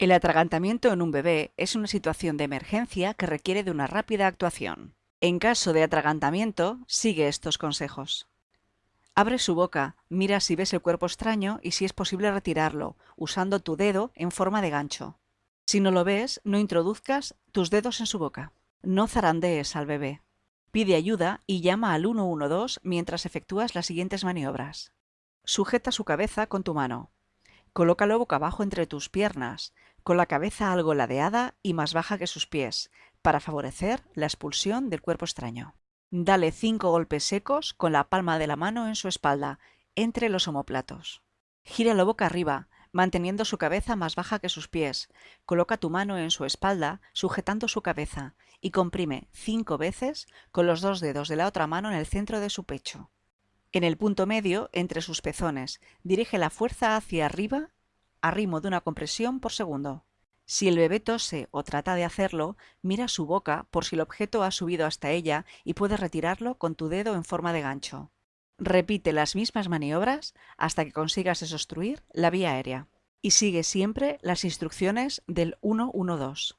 El atragantamiento en un bebé es una situación de emergencia que requiere de una rápida actuación. En caso de atragantamiento, sigue estos consejos. Abre su boca, mira si ves el cuerpo extraño y si es posible retirarlo, usando tu dedo en forma de gancho. Si no lo ves, no introduzcas tus dedos en su boca. No zarandees al bebé. Pide ayuda y llama al 112 mientras efectúas las siguientes maniobras. Sujeta su cabeza con tu mano. Colócalo boca abajo entre tus piernas, con la cabeza algo ladeada y más baja que sus pies, para favorecer la expulsión del cuerpo extraño. Dale cinco golpes secos con la palma de la mano en su espalda, entre los omoplatos. Gíralo boca arriba, manteniendo su cabeza más baja que sus pies. Coloca tu mano en su espalda, sujetando su cabeza, y comprime cinco veces con los dos dedos de la otra mano en el centro de su pecho. En el punto medio, entre sus pezones, dirige la fuerza hacia arriba a ritmo de una compresión por segundo. Si el bebé tose o trata de hacerlo, mira su boca por si el objeto ha subido hasta ella y puedes retirarlo con tu dedo en forma de gancho. Repite las mismas maniobras hasta que consigas desobstruir la vía aérea. Y sigue siempre las instrucciones del 112.